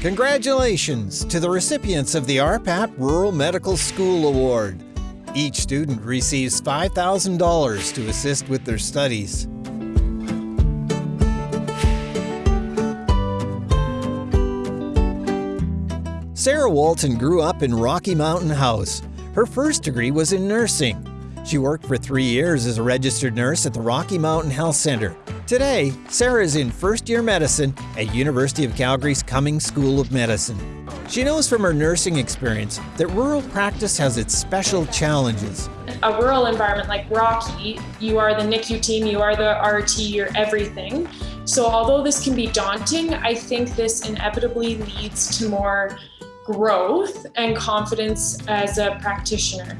Congratulations to the recipients of the RPAP Rural Medical School Award. Each student receives $5,000 to assist with their studies. Sarah Walton grew up in Rocky Mountain House. Her first degree was in nursing. She worked for three years as a registered nurse at the Rocky Mountain Health Center. Today, Sarah is in first year medicine at University of Calgary's Cummings School of Medicine. She knows from her nursing experience that rural practice has its special challenges. A rural environment like Rocky, you are the NICU team, you are the RT, you're everything. So although this can be daunting, I think this inevitably leads to more growth and confidence as a practitioner.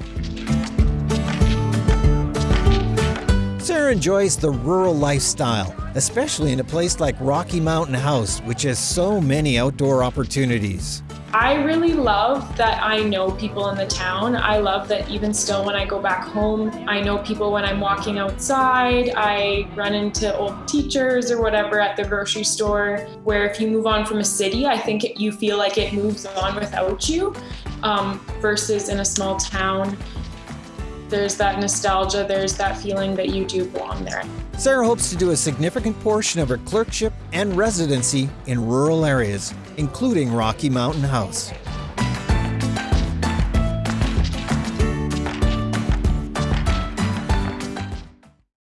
Enjoys the rural lifestyle, especially in a place like Rocky Mountain House, which has so many outdoor opportunities. I really love that I know people in the town. I love that even still when I go back home, I know people when I'm walking outside. I run into old teachers or whatever at the grocery store, where if you move on from a city, I think it, you feel like it moves on without you, um, versus in a small town there's that nostalgia, there's that feeling that you do belong there. Sarah hopes to do a significant portion of her clerkship and residency in rural areas, including Rocky Mountain House.